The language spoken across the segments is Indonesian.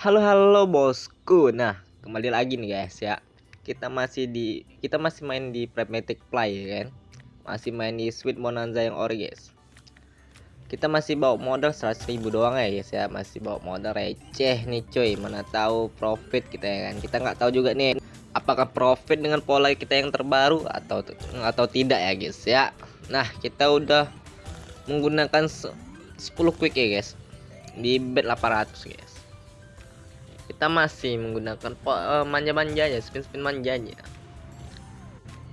Halo halo bosku. Nah, kembali lagi nih guys ya. Kita masih di kita masih main di Pragmatic Play ya kan. Masih main di Sweet Bonanza yang ori guys. Kita masih bawa modal 100 ribu doang ya guys ya. Masih bawa modal receh nih cuy. Mana tahu profit kita ya kan. Kita nggak tahu juga nih apakah profit dengan pola kita yang terbaru atau atau tidak ya guys ya. Nah, kita udah menggunakan 10 quick ya guys di bet 800 guys kita masih menggunakan uh, manja-manjanya spin-spin manjanya.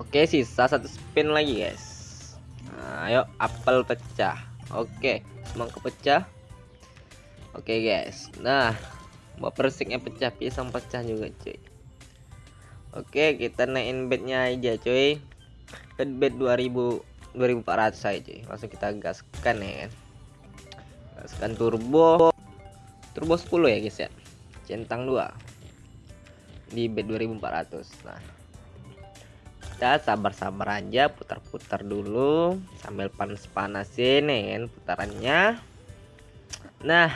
Oke sisa satu spin lagi guys. Nah, ayo apel pecah. Oke semangka pecah oke guys. Nah buat persiknya pecah pisang pecah juga cuy. Oke kita naikin bednya aja cuy. Bed bed 2000 2400 aja cuy. Langsung kita gaskan ya kan. Gaskan turbo. Turbo 10 ya guys ya centang 2 di bed 2400 nah kita sabar-sabar aja putar-putar dulu sambil panas-panasin kan putarannya. Nah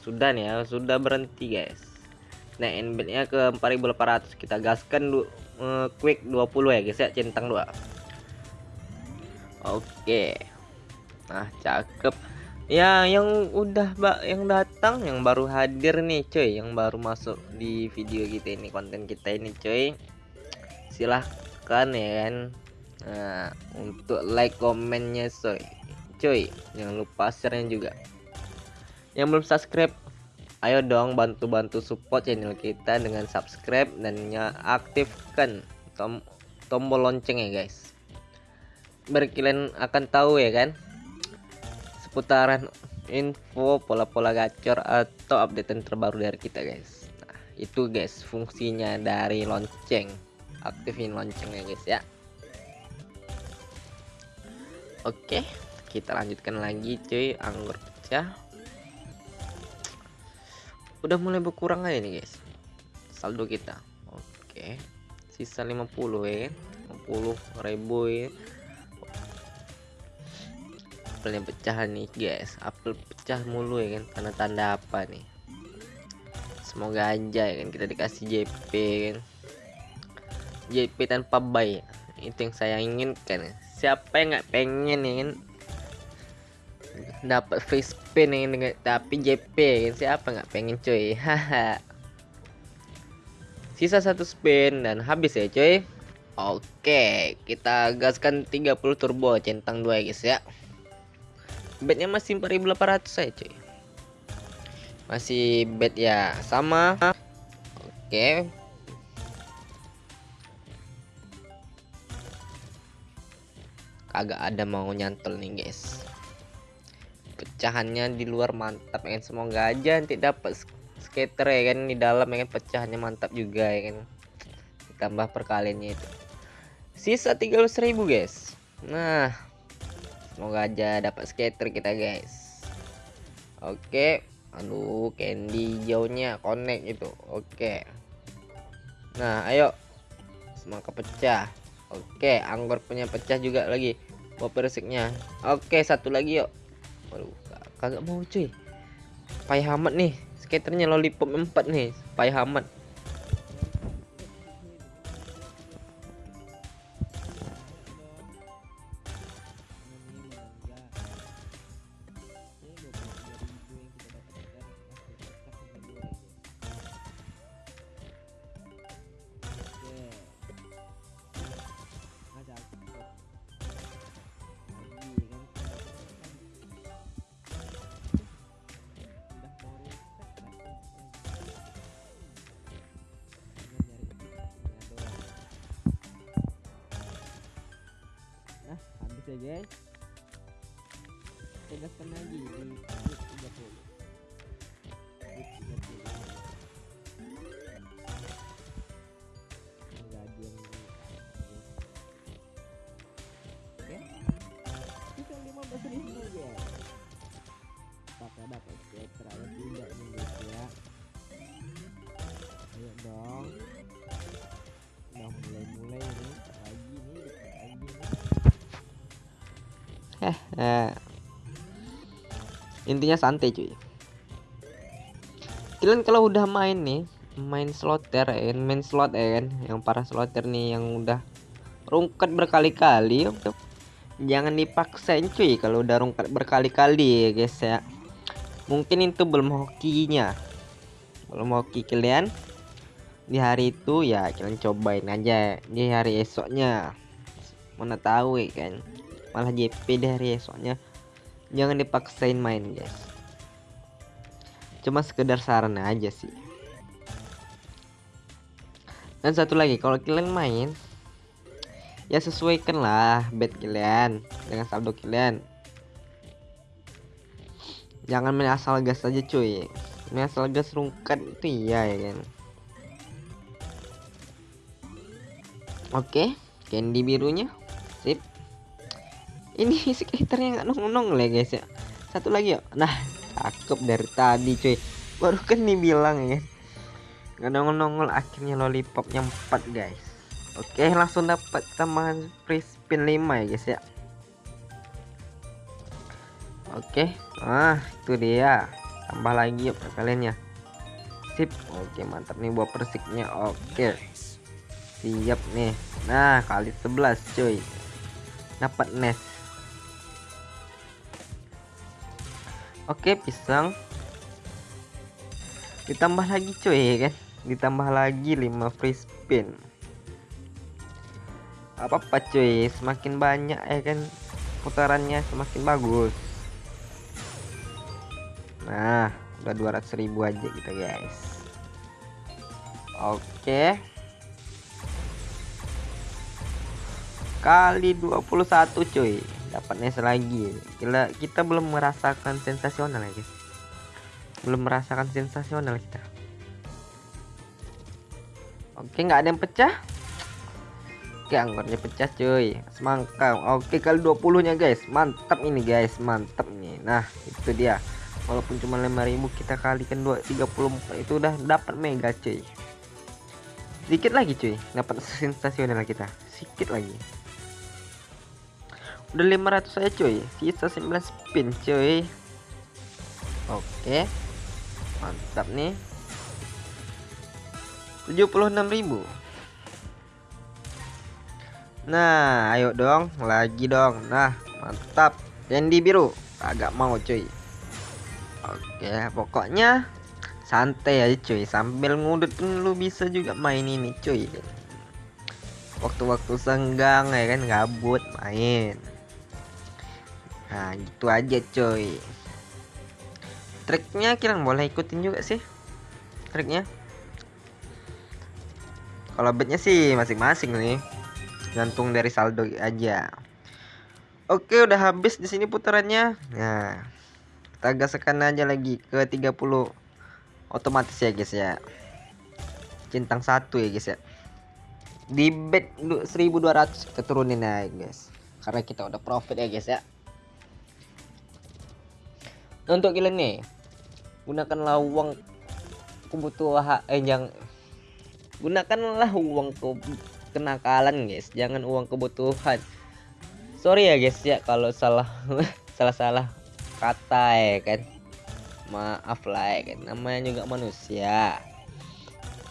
sudah nih ya sudah berhenti guys. Nah bednya ke 4800 kita gaskan dulu uh, quick 20 ya guys ya centang 2 oke. Nah cakep ya yang udah mbak yang datang yang baru hadir nih cuy. Yang baru masuk di video kita ini konten kita ini cuy. Silahkan ya kan? Nah, untuk like komennya soy cuy jangan lupa share juga. Yang belum subscribe ayo dong bantu-bantu support channel kita dengan subscribe dan aktifkan tom tombol lonceng ya guys. Biar kalian akan tahu ya kan seputaran info pola-pola gacor atau update terbaru dari kita guys. Nah itu guys fungsinya dari lonceng. Aktifin loncengnya guys ya. Oke kita lanjutkan lagi cuy. Anggur pecah. Udah mulai berkurang aja nih guys. Saldo kita. Oke sisa 50 ya 50 ribu ya apelnya pecah nih guys. Apel pecah mulu ya kan karena tanda apa nih? Semoga aja ya kan kita dikasih JP kan? JP tanpa buy itu yang saya inginkan siapa yang nggak pengen ya kan? Dapat free spin ya dengan tapi JP kan? Siapa nggak pengen cuy? Haha. Sisa satu spin dan habis ya cuy. Oke, kita gaskan 30 turbo centang dua ya guys ya bednya masih 4800 saya cuy. Masih bed ya sama. Oke. Kagak ada mau nyantol nih guys. Pecahannya di luar mantap ya kan? Semoga aja nanti dapat skater ya kan? Di dalam ya kan? Pecahannya mantap juga ya kan? Ditambah perkaliannya itu. Sisa 300.000 guys. Nah semoga aja dapat skater kita guys. Oke. Aduh candy jauhnya connect itu. Oke. Nah ayo. Semangka pecah. Oke anggur punya pecah juga lagi. Mau persiknya oke satu lagi yuk. Waduh, kagak mau cuy. Payah amat nih skaternya lollipop 4 nih. Payah amat ya guys. Tegaskan lagi di 30 oke. Kita 15 ribu ya apakah dapat sejahtera tidak nih eh intinya santai cuy. Kalian kalau udah main nih main slotter ya main slot ya kan? Yang para slotter nih yang udah rungkat berkali-kali jangan dipaksain cuy kalau udah rungkat berkali-kali ya guys ya. Mungkin itu belum hokinya. Belum hoki kalian. Di hari itu ya kalian cobain aja di hari esoknya. Mana tahu ya kan malah JP di hari esoknya jangan dipaksain main guys. Cuma sekedar saran aja sih. Dan satu lagi kalau kalian main ya sesuaikan lah bet kalian dengan saldo kalian. Jangan main asal gas aja cuy. Main asal gas rungkat itu iya ya kan? Oke candy birunya. Sip ini skaternya nggak nong-nong lah guys ya. Satu lagi ya nah cakep dari tadi cuy. Baru kan dibilang ya nggak nongol-nongol akhirnya lollipopnya 4 guys. Oke langsung dapat tambahan free spin 5 ya guys ya. Oke ah itu dia. Tambah lagi yuk kalian ya. Sip. Oke mantap nih buat persiknya. Oke. Siap nih. Nah kali 11 cuy. Dapat nest oke pisang. Ditambah lagi cuy ya kan? Ditambah lagi 5 free spin. Apa apa cuy semakin banyak ya kan putarannya semakin bagus. Nah udah 200 ribu aja kita guys. Oke. Kali 21 cuy dapatnya selagi. Kita kita belum merasakan sensasional ya guys. Belum merasakan sensasional kita. Oke nggak ada yang pecah? Oke anggotnya pecah cuy. Semangka Oke kali 20 nya guys. Mantap ini guys. Mantap nih Nah itu dia. Walaupun cuma 5000 kita kalikan 2 34 itu udah dapat mega cuy. Sedikit lagi cuy. Dapat sensasional kita. Sedikit lagi Udah 500 saya cuy Sisa 9 spin cuy Oke Mantap nih 76.000 Nah, ayo dong, lagi dong. Nah, mantap. Candy biru, agak mau cuy. Oke, pokoknya santai aja cuy. Sambil ngudut pun lu bisa juga main ini cuy. Waktu-waktu senggang ya kan gabut main. Nah, gitu aja cuy. Triknya kira boleh ikutin juga sih. Triknya. Kalau betnya sih masing-masing nih gantung dari saldo aja oke udah habis di sini putarannya nah kita gaskan aja lagi ke 30 otomatis ya guys ya centang satu ya guys ya di bet 1200 kita turunin ya guys karena kita udah profit ya guys ya untuk kalian nih gunakanlah uang kebutuhan eh yang gunakanlah uang ke kenakalan guys. Jangan uang kebutuhan. Sorry ya guys ya kalau salah salah salah kata ya kan. Maaf lah ya kan. Namanya juga manusia.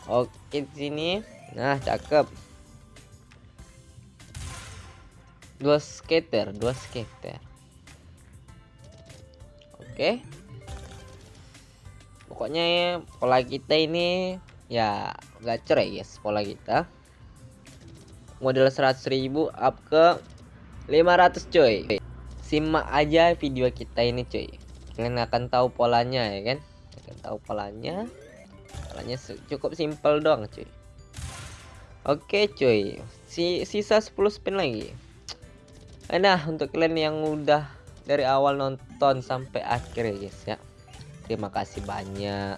Oke sini. Nah cakep. Dua skater dua skater oke. Pokoknya ya, pola kita ini ya gacor ya guys pola kita. Model 100.000 up ke 500 coy simak aja video kita ini coy kalian akan tahu polanya ya kan? Akan tahu polanya. Polanya cukup simpel doang coy oke coy si sisa 10 spin lagi. Nah untuk kalian yang udah dari awal nonton sampai akhir ya guys ya. Terima kasih banyak.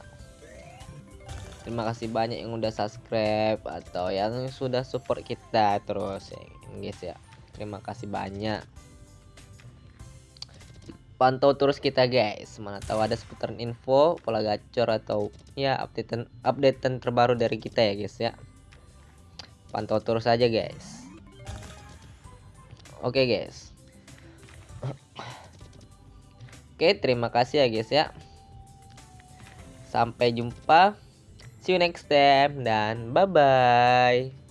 Terima kasih banyak yang udah subscribe atau yang sudah support kita terus ya guys ya. Terima kasih banyak. Pantau terus kita guys. Mana tahu ada seputaran info pola gacor atau ya updatean updatean terbaru dari kita ya guys ya. Pantau terus aja guys. Oke guys oke terima kasih ya guys ya Sampai jumpa. See you next time dan bye bye.